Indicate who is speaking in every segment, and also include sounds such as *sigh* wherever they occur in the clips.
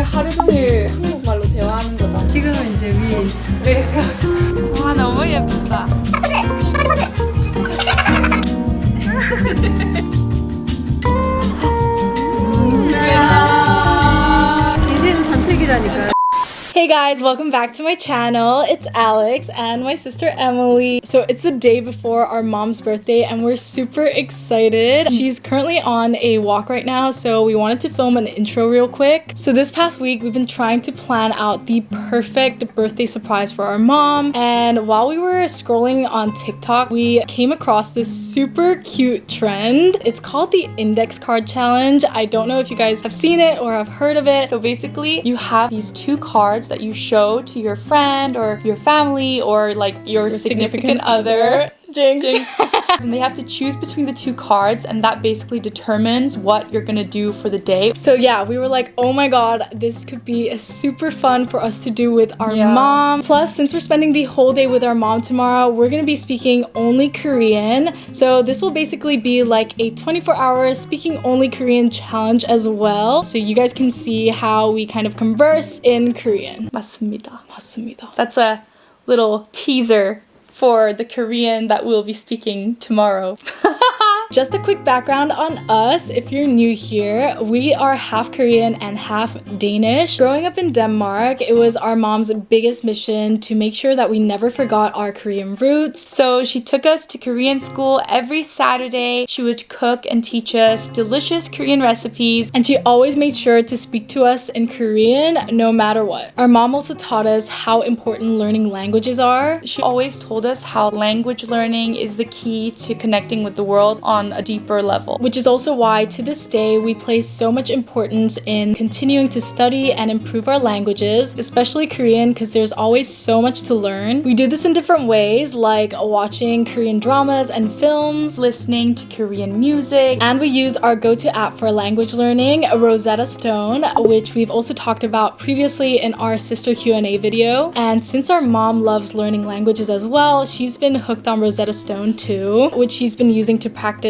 Speaker 1: 오늘 하루 종일 guys, welcome back to my channel. It's Alex and my sister Emily. So it's the day before our mom's birthday and we're super excited. She's currently on a walk right now, so we wanted to film an intro real quick. So this past week, we've been trying to plan out the perfect birthday surprise for our mom. And while we were scrolling on TikTok, we came across this super cute trend. It's called the index card challenge. I don't know if you guys have seen it or have heard of it. So basically, you have these two cards that you show to your friend or your family or like your, significant, other. *laughs* Jinx. *laughs* and they have to choose between the two cards and that basically determines what you're gonna do for the day. So yeah, we were like, oh my god, this could be super fun for us to do with our
Speaker 2: Yeah.
Speaker 1: mom. Plus, since we're spending the whole day with our mom tomorrow, we're gonna be speaking only Korean. So this will basically be like a 24 hour speaking only Korean challenge as well. So you guys can see how we kind of converse in Korean. 맞습니다. 맞습니다. That's a little teaser for the Korean that we'll be speaking tomorrow. *laughs* Just a quick background on us. If you're new here, we are half Korean and half Danish. Growing up in Denmark, it was our mom's biggest mission to make sure that we never forgot our Korean roots. So she took us to Korean school every Saturday. She would cook and teach us delicious Korean recipes, and she always made sure to speak to us in Korean no matter what. Our mom also taught us how important learning languages are. She always told us how language learning is the key to connecting with the world on a deeper level, which is also why to this day we place so much importance in continuing to study and improve our languages, especially Korean, because there's always so much to learn. We do this in different ways, like watching Korean dramas and films, listening to Korean music, and we use our go-to app for language learning, Rosetta Stone, which we've also talked about previously in our sister Q&A video. And since our mom loves learning languages as well, she's been hooked on Rosetta Stone too, which she's been using to practice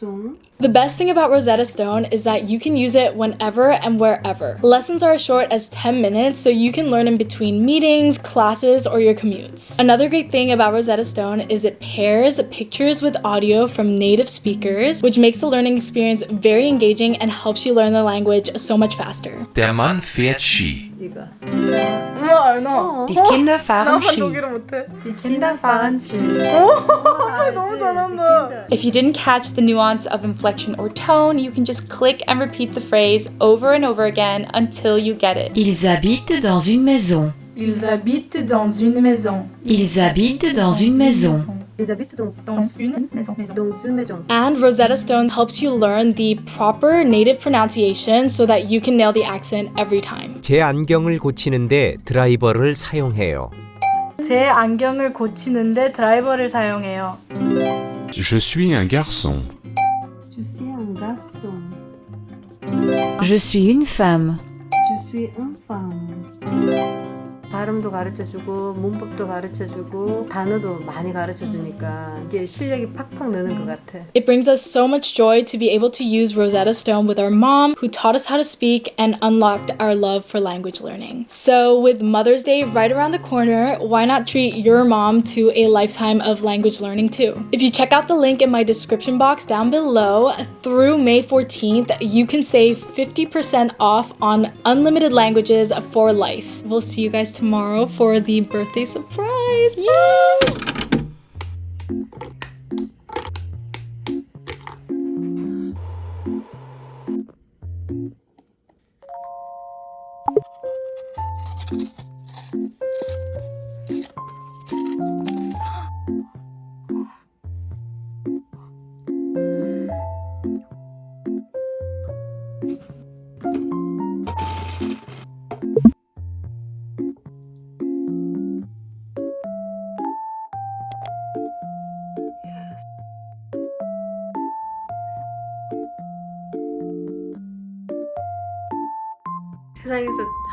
Speaker 3: sont,
Speaker 4: 송.
Speaker 1: The best thing about Rosetta Stone is that you can use it whenever and wherever. Lessons are as short as 10 minutes, so you can learn in between meetings, classes, or your commutes. Another great thing about Rosetta Stone is it pairs pictures with audio from native speakers, which makes the learning experience very engaging and helps you learn the language so much faster.
Speaker 5: Der Mann fährt Ski.
Speaker 1: Digga.
Speaker 4: Nein.
Speaker 2: Die Kinder fahren Ski.
Speaker 4: Die Kinder fahren Ski.
Speaker 1: If you didn't catch the nuance of inflection or tone, you can just click and repeat the phrase over and over again until you get it.
Speaker 6: Ils habitent dans une maison.
Speaker 1: Ils habitent dans une maison.
Speaker 6: Ils habitent dans une maison.
Speaker 4: Habitent dans,
Speaker 1: Dans une maison.
Speaker 4: dans une maison.
Speaker 1: And Rosetta Stone helps you learn the proper native pronunciation so that you can nail the accent every time.
Speaker 7: 제 안경을 고치는데 드라이버를 사용해요.
Speaker 1: 제 안경을 고치는데 드라이버를 사용해요.
Speaker 5: Je suis un garçon.
Speaker 4: Je suis un garçon.
Speaker 6: Je suis une femme.
Speaker 4: Je suis une femme. 발음도 가르쳐주고 문법도 가르쳐주고 단어도 많이 가르쳐주니까 이게 실력이 팍팍 느는 것 같아.
Speaker 1: It brings us so much joy to be able to use Rosetta Stone with our mom, who taught us how to speak and unlocked our love for language learning. So, with Mother's Day right around the corner, why not treat your mom to a lifetime of language learning too? If you check out the link in my description box down below, through May 14th, you can save 50% off on unlimited languages for life. We'll see you guys tomorrow for the birthday surprise. Yay!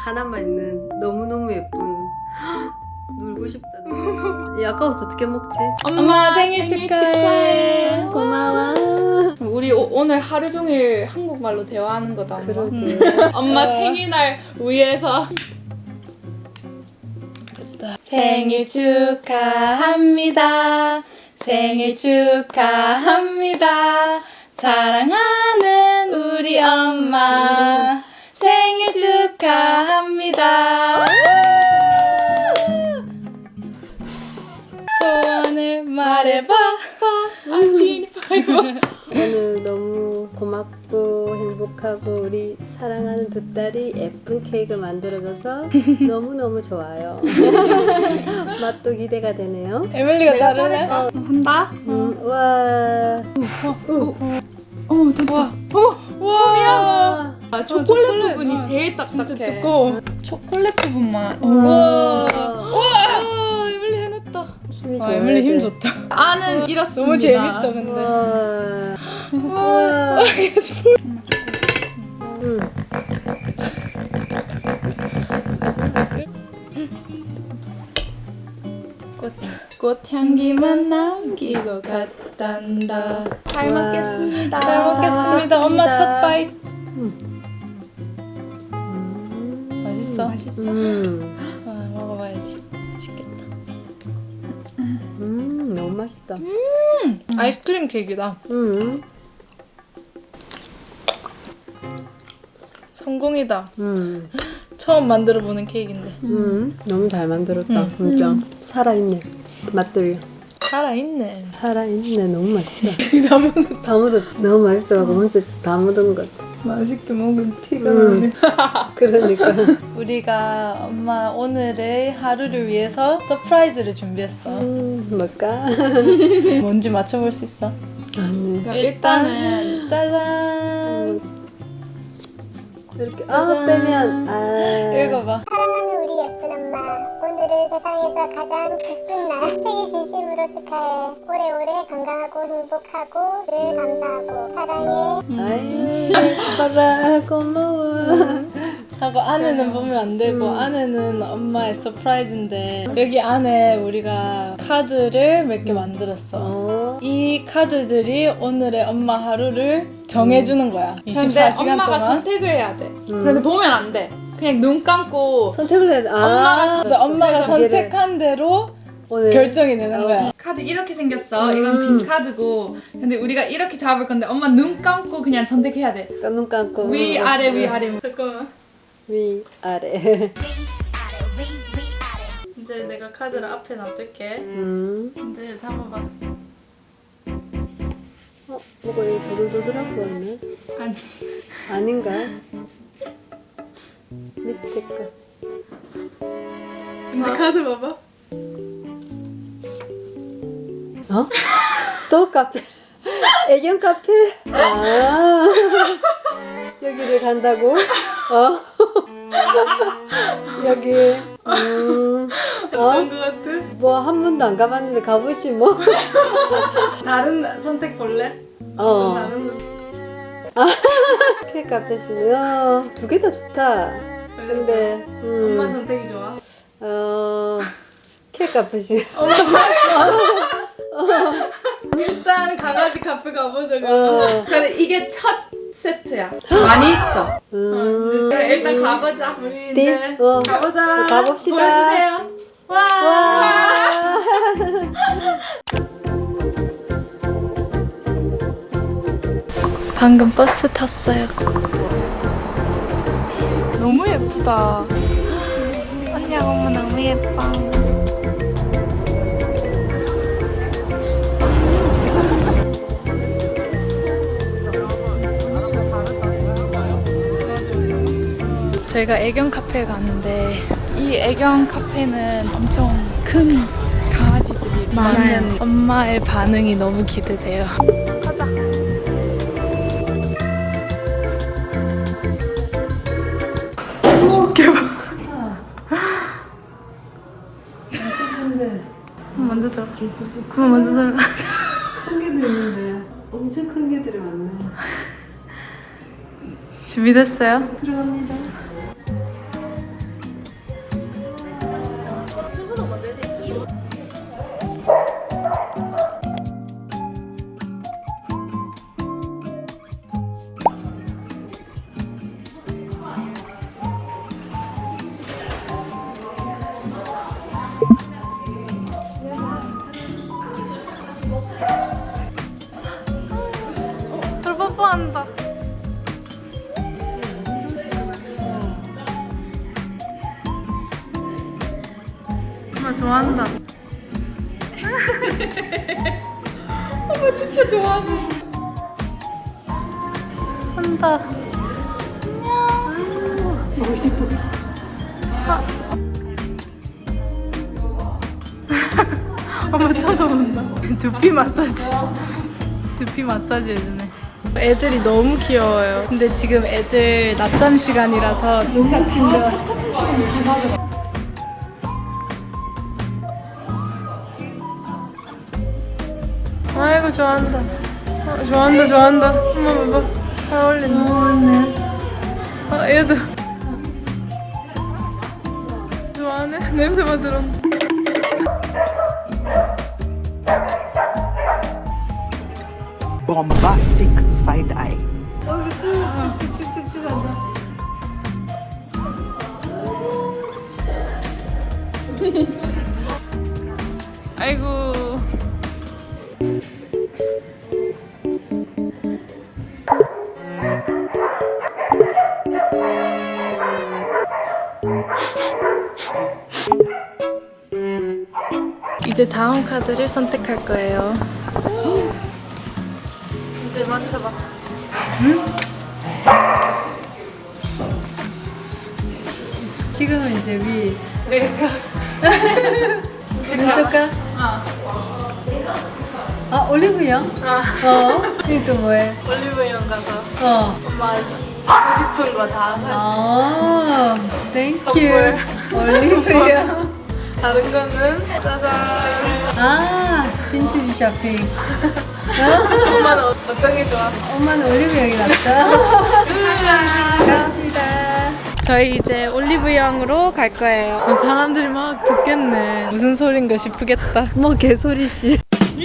Speaker 4: 하나만 있는 너무너무 예쁜 *gasps* 놀고 싶다. 야, 아까워서 어떻게 먹지?
Speaker 1: 엄마 생일 축하해.
Speaker 4: 고마워
Speaker 1: 우리 오, 오늘 하루 종일 한국말로 대화하는 거다. 엄마.
Speaker 4: 그러게
Speaker 1: 음. 엄마 생일날 위해서. 됐다. 생일 축하합니다. 생일 축하합니다. 사랑하는 우리 엄마. 생일 축하합니다. 소원을 말해봐. I'm.
Speaker 4: 오늘 너무 고맙고 행복하고 우리 사랑하는 두 딸이 예쁜 케이크를 만들어줘서 너무너무 좋아요 맛도 기대가 되네요
Speaker 1: 에밀리가 자르네.
Speaker 4: 어.
Speaker 1: 한다.
Speaker 4: 음, 와
Speaker 1: 어머 됐다. 어머 와. 아, 초콜릿, 부분이 제일 딱딱해. 진짜 두꺼워. 초콜릿 부분만.
Speaker 4: 우와.
Speaker 1: 와. 에밀리 해냈다.
Speaker 4: 힘이
Speaker 1: 아, 에밀리 힘
Speaker 4: 돼.
Speaker 1: 좋다. 아는 이렇습니다. 너무 재밌다 근데.
Speaker 4: 와. 와. *laughs* 음.
Speaker 1: 꽃, 꽃향기만 남기고 갔단다. 잘
Speaker 4: 와.
Speaker 1: 먹겠습니다. 잘잘 먹겠습니다. 엄마. 첫 바이.
Speaker 4: 음.
Speaker 1: 맛있어. 맛있어.
Speaker 4: 음.
Speaker 1: 아, 먹어봐야지. 맛있겠다.
Speaker 4: 음, 너무 맛있다.
Speaker 1: 아이스크림 케이크다.
Speaker 4: 음.
Speaker 1: 성공이다.
Speaker 4: 음.
Speaker 1: 처음 만들어 보는 케이크인데.
Speaker 4: 음. 너무 잘 만들었다.
Speaker 1: 음.
Speaker 4: 진짜. 살아있네. 맛들려.
Speaker 1: 살아있네.
Speaker 4: 살아있네. 너무 맛있다. *laughs* 다 묻었. 너무 맛있어가지고 혼자 다 묻은 것 같아.
Speaker 1: 맛있게 먹은 티가
Speaker 4: 음. *laughs* 그러니까.
Speaker 1: 우리가 엄마 오늘의 하루를 위해서 surprise를 준비했어.
Speaker 4: 음, 뭘까? *laughs*
Speaker 1: 뭔지 맞춰볼 수 있어?
Speaker 4: 아니.
Speaker 1: 일단은 짜잔.
Speaker 4: 이렇게 아 빼면 아
Speaker 1: 읽어봐.
Speaker 2: 사랑하는 우리 예쁜 엄마 오늘은 세상에서 가장 기쁜 날 생일 진심으로 축하해 오래오래 건강하고 행복하고 늘 감사하고 사랑해
Speaker 4: 아이 봐라 고마워.
Speaker 1: 하고 안에는 보면 안 되고 안에는 엄마의 surprise인데 여기 안에 우리가 카드를 몇 개 만들었어.
Speaker 4: 어.
Speaker 1: 이 카드들이 오늘의 엄마 하루를 정해주는 거야. 24시간
Speaker 3: 근데 엄마가
Speaker 1: 동안.
Speaker 3: 선택을 해야 돼.
Speaker 4: 음.
Speaker 3: 그런데 보면 안 돼. 그냥 눈 감고
Speaker 4: 선택을 해야 돼. 아,
Speaker 3: 엄마가
Speaker 1: 그래서 엄마가 선택한 대로
Speaker 4: 오늘
Speaker 1: 결정이 되는
Speaker 4: 어.
Speaker 1: 거야.
Speaker 3: 카드 이렇게 생겼어.
Speaker 4: 음.
Speaker 3: 이건 빈 카드고. 근데 우리가 이렇게 잡을 건데 엄마 눈 감고 그냥 선택해야 돼.
Speaker 4: 눈 감고
Speaker 3: 위 아래 위 아래.
Speaker 1: 잠깐만.
Speaker 4: 위 아래.
Speaker 1: 이제 내가 카드를 앞에 놔둘게.
Speaker 4: 음.
Speaker 1: 이제 잡아봐.
Speaker 4: 어, 뭐가 여기 도들도들한 거 같네.
Speaker 3: 아니.
Speaker 4: 아닌가? 밑에 거.
Speaker 1: 이제 카드 봐봐.
Speaker 4: 어? 또 카페. *laughs* 애견 카페? 아. *laughs* 여기를 간다고? 어? *laughs* 여기. 음. 어?
Speaker 1: 어떤 거 같아?
Speaker 4: 뭐 한 번도 안 가봤는데 가보지 뭐.
Speaker 1: 다른 선택 볼래?
Speaker 4: 어.
Speaker 1: 다른
Speaker 4: 케이크 카페시네. 어, 두개 다 좋다. 근데
Speaker 1: 엄마
Speaker 4: 음.
Speaker 1: 선택이 좋아.
Speaker 4: 어. 케이크 카페시. *laughs*
Speaker 1: 일단 강아지 카페 가보자.
Speaker 4: 어.
Speaker 3: 근데 이게 첫 세트야. 많이 있어.
Speaker 4: 음.
Speaker 1: 이제
Speaker 3: 일단 가보자.
Speaker 1: 우리
Speaker 4: 띵.
Speaker 1: 이제
Speaker 4: 어.
Speaker 1: 가보자.
Speaker 4: 가봅시다.
Speaker 1: 보여주세요. 와.
Speaker 4: 와. *laughs*
Speaker 1: 방금 버스 탔어요. 너무 예쁘다. 언니 엄마 너무 예뻐. 저희가 애견 카페에 갔는데 이 애견 카페는 엄청 큰 강아지들이 많은 엄마의 반응이 너무 기대돼요. 들어. 그만 먼저 들어.
Speaker 4: 큰 개들 있는데 엄청 큰 개들이 많네.
Speaker 1: 준비됐어요?
Speaker 4: 들어갑니다. *laughs*
Speaker 1: 엄마 진짜 좋아하네. 한다. 안녕. 보고 싶어. 엄마 쳐다본다. 두피 마사지. 두피 마사지 해주네. 애들이 너무 귀여워요. 근데 지금 애들 낮잠 시간이라서 진짜 힘들어. 좋아한다. 어, 좋아한다 좋아한다. 엄마 봐봐. 잘 어울린다. 아 얘도. 좋아하네. *laughs* 냄새 맡으러.
Speaker 8: bombastic side eye.
Speaker 1: 쭉쭉쭉쭉 한다. 아 *laughs* 카드를 선택할 거예요. 이제 맞춰봐.
Speaker 4: 지금은 이제 위 *laughs*
Speaker 1: 내가
Speaker 4: 눈뜰까? 아 올리브영? 어. 이게 또 뭐해?
Speaker 1: 올리브영 가서
Speaker 4: 어.
Speaker 1: 엄마 사고 싶은 거 다 살 수 있어.
Speaker 4: 아,
Speaker 1: thank you.
Speaker 4: 올리브영. *laughs*
Speaker 1: 다른 거는 짜잔.
Speaker 4: 아, 빈티지 쇼핑.
Speaker 1: 엄마는 어- 어떤 게 좋아?
Speaker 4: 엄마는 올리브영이 낫다. 감사합니다.
Speaker 1: 저희 이제 올리브영으로 갈 거예요. 어, 사람들이 막 듣겠네. 무슨 소린가 싶겠다.
Speaker 4: 뭐 개소리씨. *laughs*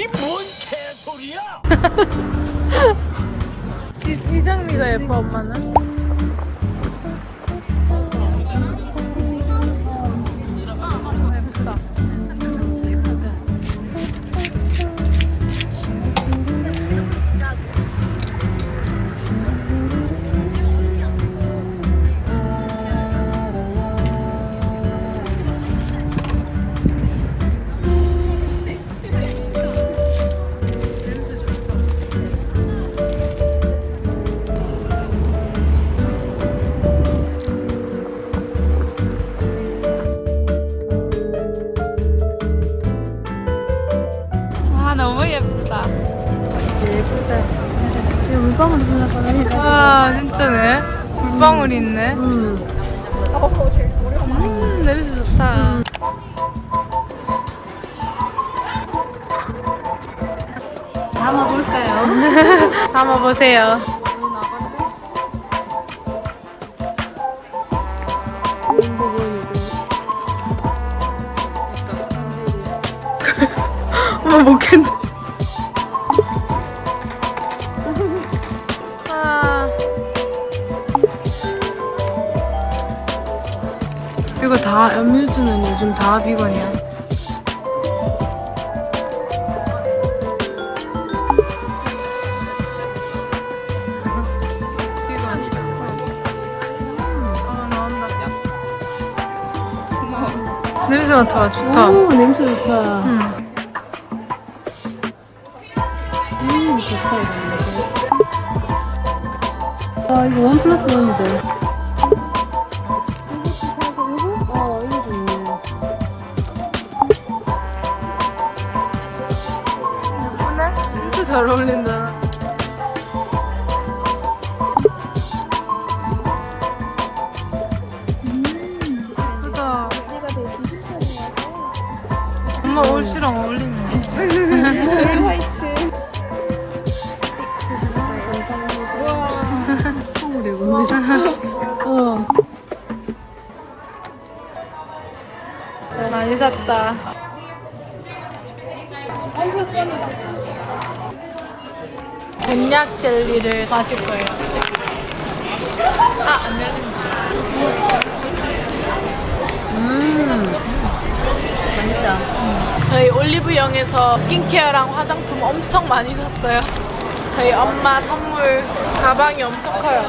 Speaker 1: 이, 이 장미가 예뻐 엄마는? 와 진짜네. 물방울이 있네.
Speaker 4: 음.
Speaker 1: 음 냄새 좋다.
Speaker 4: 담아볼까요? *laughs*
Speaker 1: 담아보세요. 냄새 맡아 좋다.
Speaker 4: 오, 냄새 좋다.
Speaker 1: 음.
Speaker 4: 음, 좋다, 이거. 아, 이거 원 플러스 원인데.
Speaker 1: 많이 샀다. 곤약 젤리를 마실 거예요. 아, 안 열린다.
Speaker 4: 맛있다.
Speaker 1: 저희 올리브영에서 스킨케어랑 화장품 엄청 많이 샀어요. 저희 엄마 선물 가방이 엄청 커요.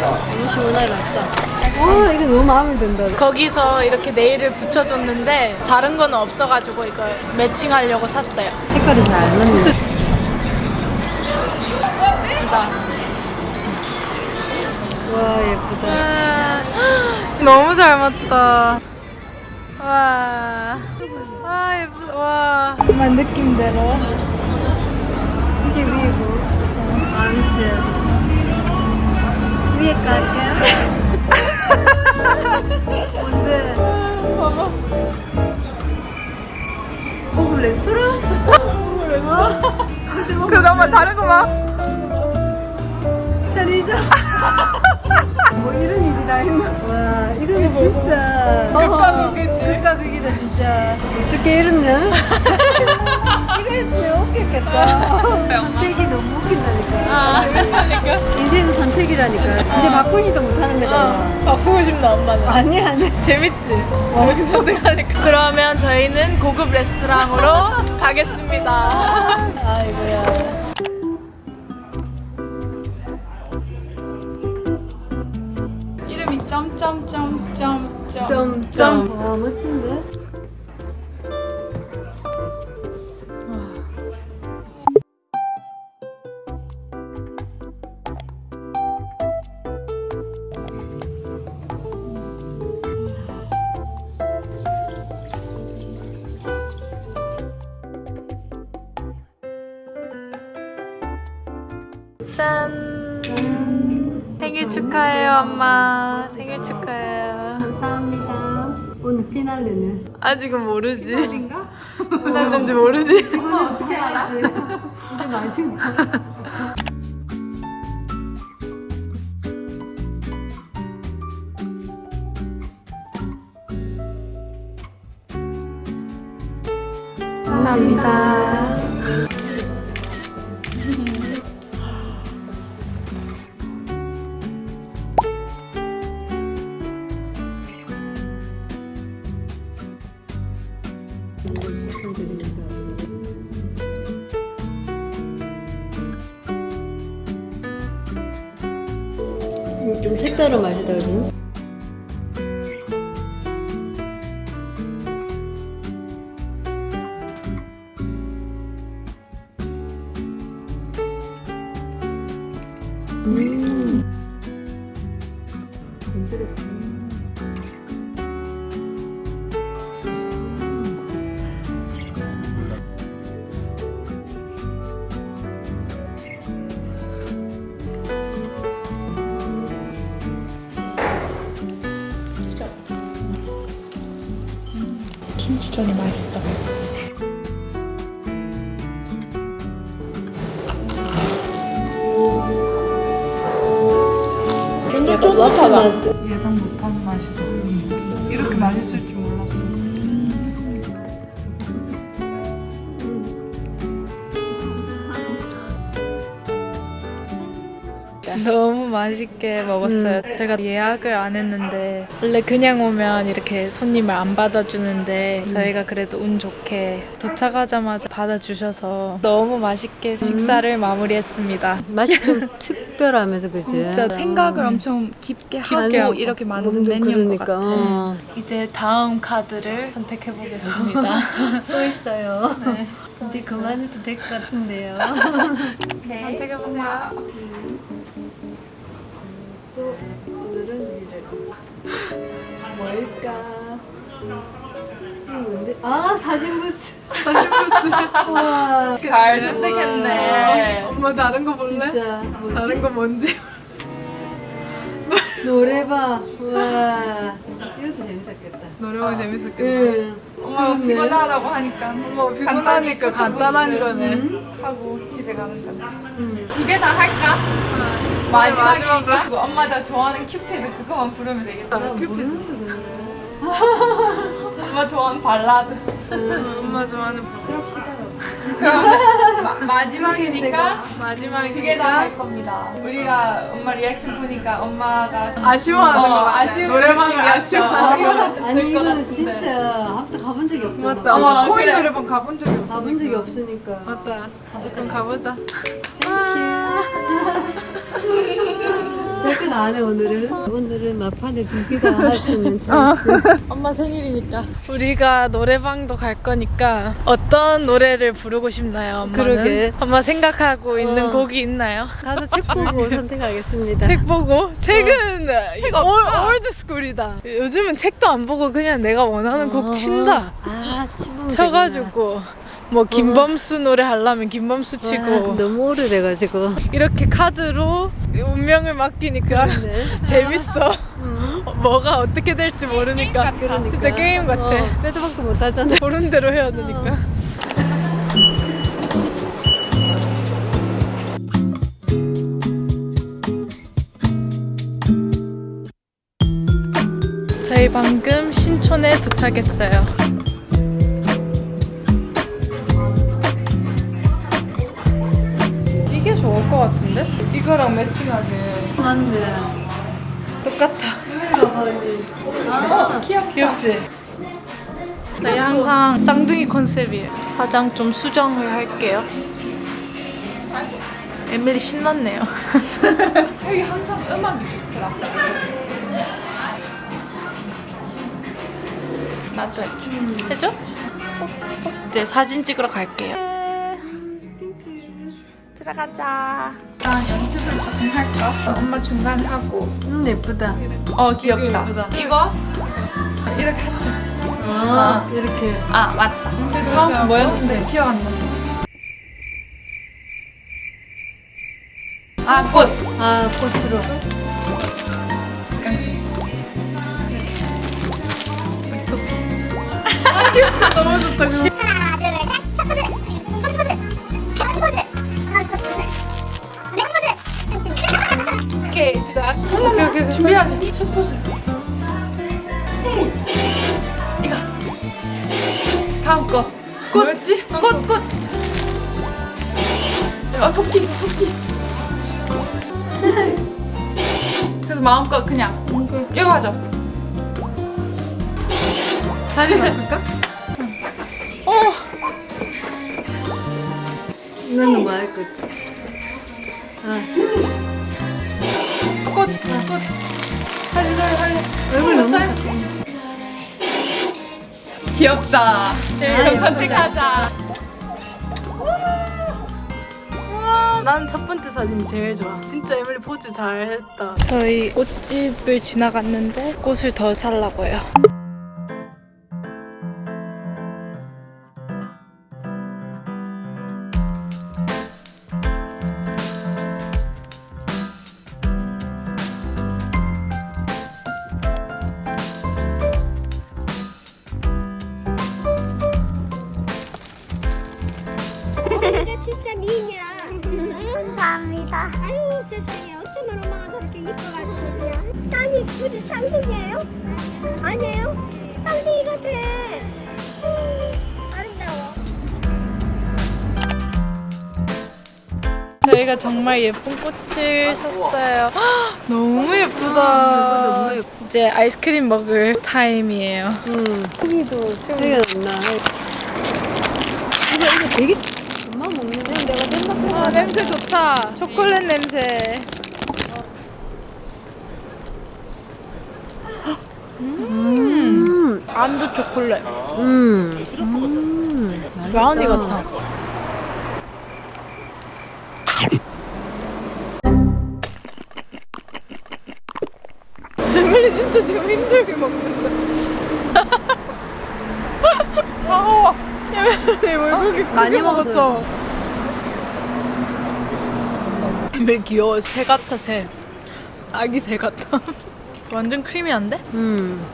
Speaker 4: 너무 시원하게 맛있다. 와 이거 너무 마음에 든다.
Speaker 1: 거기서 이렇게 네일을 붙여줬는데 다른 거는 없어가지고 이거 매칭하려고 샀어요.
Speaker 4: 색깔이 잘 안 맞네. 와 예쁘다.
Speaker 1: 너무 잘 맞다. 와. 와, 예쁘다. 와. 정말 느낌대로.
Speaker 4: 이게 위고 아 밑에 위에 깔게. 뭔데?
Speaker 1: 봐봐.
Speaker 4: 고급 레스토랑?
Speaker 1: 그거 한번 다른 거 봐.
Speaker 4: 편의점. 뭐 이런 일이 다 있나? 와 이거는 진짜.
Speaker 1: 극과 극이지.
Speaker 4: 극과 극이다 진짜. 어떻게 이러냐? *laughs* 이거 했으면 웃겼겠다. 너무 웃긴다니까.
Speaker 1: 아, 그러니까.
Speaker 4: 인생은 선택이라니까. 이제 바꾸지도 못하는 거잖아.
Speaker 1: 어, 바꾸고 싶나, 엄마는?
Speaker 4: 아니 아니. *laughs*
Speaker 1: 재밌지? 이렇게 선택하니까. 그러면 저희는 고급 레스토랑으로 *laughs* 가겠습니다.
Speaker 4: 아이고야.
Speaker 3: 이름이 점점점점점.
Speaker 4: 점점. 와 멋진데?
Speaker 1: 엄마. 생일 축하해요.
Speaker 4: 감사합니다. 오늘 피날레는
Speaker 1: 아직은 모르지. 피날레인지 모르지.
Speaker 4: 이거는 스케일이지. 이제 마지막.
Speaker 1: 감사합니다. 김치전이 맛있다.
Speaker 4: 약간 맛.
Speaker 3: 예상 못한 맛이다. 이렇게 맛있을 줄 몰랐어.
Speaker 1: 너무 맛있게 먹었어요. 제가 예약을 안 했는데 원래 그냥 오면 이렇게 손님을 안 받아주는데 저희가 그래도 운 좋게 도착하자마자 받아주셔서 너무 맛있게 식사를 마무리했습니다.
Speaker 4: 맛이 좀 특별하면서 그지?
Speaker 1: 진짜
Speaker 3: 생각을 엄청 깊게 하고
Speaker 1: 하고.
Speaker 3: 이렇게 만든 메뉴인 것
Speaker 4: 그러니까.
Speaker 3: 같아.
Speaker 4: 어.
Speaker 1: 이제 다음 카드를 선택해 보겠습니다. *laughs*
Speaker 4: 또 있어요. 이제 그만해도 될 것 같은데요. *laughs*
Speaker 1: 선택해 보세요.
Speaker 4: 또 오늘은 이제 뭘까? 이게 뭔데? 아 사진 부스. 사진 부스. *laughs*
Speaker 3: 와잘 선택했네.
Speaker 1: 엄마 다른 거 볼래?
Speaker 4: 진짜 뭐지?
Speaker 1: 다른 거 뭔지. *laughs*
Speaker 4: 노래방. 와 이것도 재밌었겠다.
Speaker 1: 노래방 재밌었겠다.
Speaker 4: 응. 그렇네.
Speaker 3: 피곤하다고 하니까
Speaker 1: 엄마 피곤하니까 간단한 거네.
Speaker 3: 하고 집에 가는 건데.
Speaker 4: 응.
Speaker 3: 두개 다 할까? 마지막이니까. 그거 엄마 저 좋아하는 큐피드 그거만 부르면 되겠다.
Speaker 4: 나 모르는데 그냥.
Speaker 3: 엄마 좋아하는 발라드.
Speaker 1: 엄마 좋아하는
Speaker 4: 그럽시다.
Speaker 3: 그러면 마, 마지막이니까
Speaker 1: 마지막에
Speaker 3: 두개다할 겁니다. 우리가 엄마 리액션 보니까 엄마가
Speaker 1: 아쉬워하는
Speaker 3: 어,
Speaker 1: 거 같아.
Speaker 3: 아쉬운
Speaker 1: 노래방을
Speaker 3: 느낌이었어.
Speaker 4: 아니 이거는 진짜 아무튼 가본 적이 없잖아.
Speaker 1: 맞다. 엄마 코인
Speaker 3: 그래.
Speaker 1: 노래방 가본 적이 없어.
Speaker 4: 가본 적이 없으니까.
Speaker 1: 맞다. 좀 가보자.
Speaker 4: Thank you. *laughs* 별건 안해 오늘은. 오늘은 막판에 두개다할수 있는 찬스.
Speaker 1: 엄마 생일이니까 우리가 노래방도 갈 거니까 어떤 노래를 부르고 싶나요 엄마는?
Speaker 4: 그러게.
Speaker 1: 엄마 생각하고 있는
Speaker 4: 어.
Speaker 1: 곡이 있나요?
Speaker 4: 가서 책 보고 *laughs* 선택하겠습니다.
Speaker 1: 책 보고? 책은 올, old school이다 요즘은 책도 안 보고 그냥 내가 원하는 곡 친다
Speaker 4: 아.
Speaker 1: 쳐가지고 뭐 김범수 노래 하려면 김범수 치고
Speaker 4: 너무 오래돼가지고.
Speaker 1: 이렇게 카드로 운명을 맡기니까 *laughs* 재밌어 뭐가 어떻게 될지 모르니까
Speaker 4: 그러니까.
Speaker 1: 진짜 게임 같아
Speaker 4: 어, 빼도 박도 못 하잖아.
Speaker 1: 보는 *laughs* 대로 해야 되니까. 저희 방금 신촌에 도착했어요. 것 같은데? 이거랑 매칭하게
Speaker 4: 맞네.
Speaker 1: 똑같아. 어, 귀엽, 귀엽지? 저희 항상 쌍둥이 컨셉이에요. 화장 좀 수정을 할게요. 에밀리 신났네요. *laughs* 여기 항상 음악이 좋더라. 나도 해줘. 해줘? 이제 사진 찍으러 갈게요. 들어가자. 일단 연습을 조금 할까? 엄마 중간에 하고.
Speaker 4: 음, 예쁘다.
Speaker 3: 어 귀엽다.
Speaker 1: 예쁘다.
Speaker 3: 이거 이렇게 하트.
Speaker 4: 아, 이렇게.
Speaker 3: 아 맞다.
Speaker 1: 그래서 다음 뭐였는데 기억 안 나.
Speaker 3: 아 꽃.
Speaker 4: 아, 꽃으로.
Speaker 3: 깡총.
Speaker 1: 너무 좋다. 오케이 시작. 오케이 오케이 준비하지. 첫 포즈.
Speaker 3: 이거. 다음 거. 꽃. 뭐였지? 꽃 꽃. 아 토끼 토끼. 그래서 마음껏 그냥 이거 하자.
Speaker 1: 사진 찍을까?
Speaker 4: 너는 뭐할 거지? 아,
Speaker 1: 사진 사진 사진.
Speaker 4: 얼굴 너무.
Speaker 3: 귀엽다. 그럼 선택하자.
Speaker 1: 와, 난첫 번째 사진이 제일 좋아. 진짜 에밀리 포즈 잘했다. 저희 꽃집을 지나갔는데 꽃을 더 살라고요.
Speaker 2: 같아 음, 아름다워
Speaker 1: 저희가 정말 예쁜 꽃을 샀어요. 헉, 너무
Speaker 4: 아,
Speaker 1: 예쁘다.
Speaker 4: 너무 예쁘-
Speaker 1: 이제 아이스크림 먹을 타임이에요.
Speaker 4: 생각 안 나. 이거, 이거 되게. 엄마 먹는데 내가 생각해.
Speaker 1: 아, 냄새 좋다. 초콜릿 냄새. 안드 초콜릿.
Speaker 4: 음. 음.
Speaker 1: 브라우니 같아. 에밀리 진짜 지금 힘들게 먹는다. 아워. *laughs* 에밀리 왜 그렇게 크게
Speaker 4: 많이
Speaker 1: 먹었어? 에밀리 귀여워. 새 같아 새. 아기 새 같아. 완전 크리미한데?
Speaker 4: 음.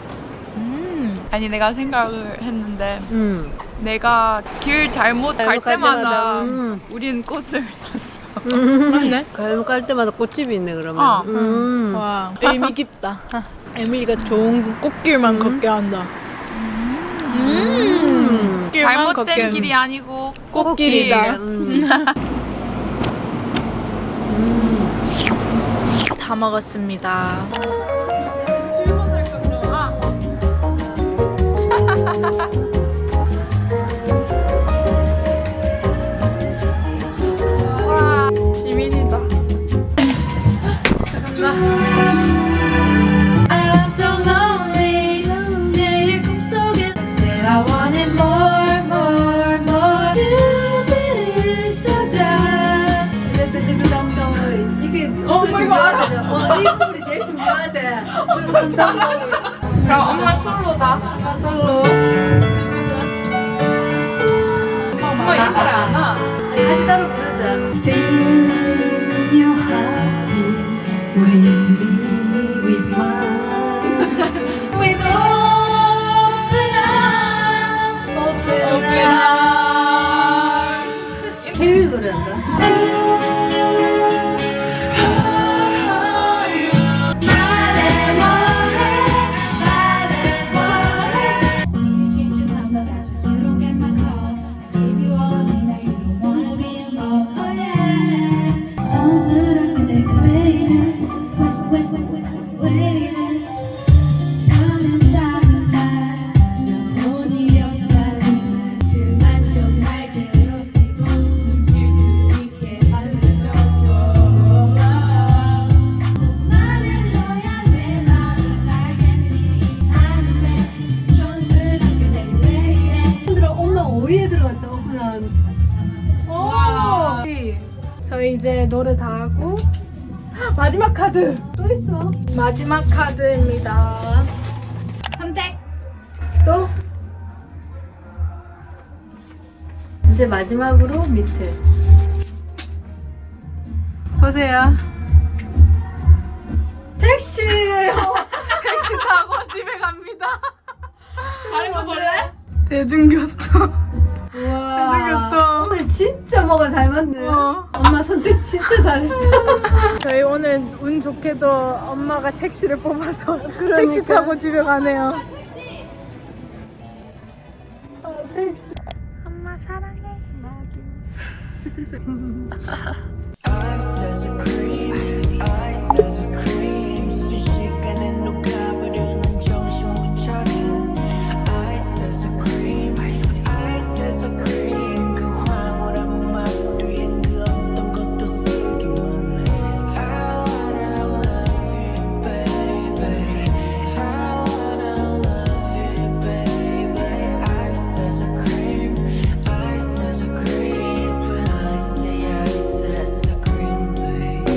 Speaker 3: 아니 내가 생각을 했는데
Speaker 4: 음.
Speaker 3: 내가 길 잘못 갈
Speaker 4: 잘못 갈
Speaker 3: 때마다
Speaker 4: 때마다, 음.
Speaker 3: 우리는 꽃을 샀어.
Speaker 1: 맞네. *laughs*
Speaker 4: 갈갈 때마다 꽃집이 있네 그러면.
Speaker 3: 어.
Speaker 4: 음.
Speaker 1: 와 의미 깊다. *laughs* 에밀리가 좋은 꽃길만 걷게 한다.
Speaker 4: 음.
Speaker 3: 잘못된
Speaker 1: 걷게
Speaker 3: 길이 아니고
Speaker 1: 꽃길 이다. *laughs*
Speaker 4: 음.
Speaker 1: 다 먹었습니다. *laughs*
Speaker 3: 어, 이거 알아. 어, 이
Speaker 1: 부분이 제일 중요하대.
Speaker 3: 그럼 엄마 솔로다. 엄마 솔로. 엄마 이 노래 안 와.
Speaker 4: 따로 부르자.
Speaker 1: 마지막 카드입니다. 선택.
Speaker 4: 또? 이제 마지막으로 밑에.
Speaker 1: 보세요.
Speaker 4: 택시!
Speaker 1: 택시 타고 집에 갑니다. *laughs* 다른 거 볼래? 대중교통.
Speaker 4: 우와.
Speaker 1: 대중교통.
Speaker 4: 뭐가 잘 맞네.
Speaker 1: 어.
Speaker 4: 엄마 선택 진짜 잘했다. *laughs*
Speaker 1: 저희 오늘 운 좋게도 엄마가 택시를 뽑아서 택시 타고 집에 가네요. 어, 택시. 엄마 사랑해. *laughs*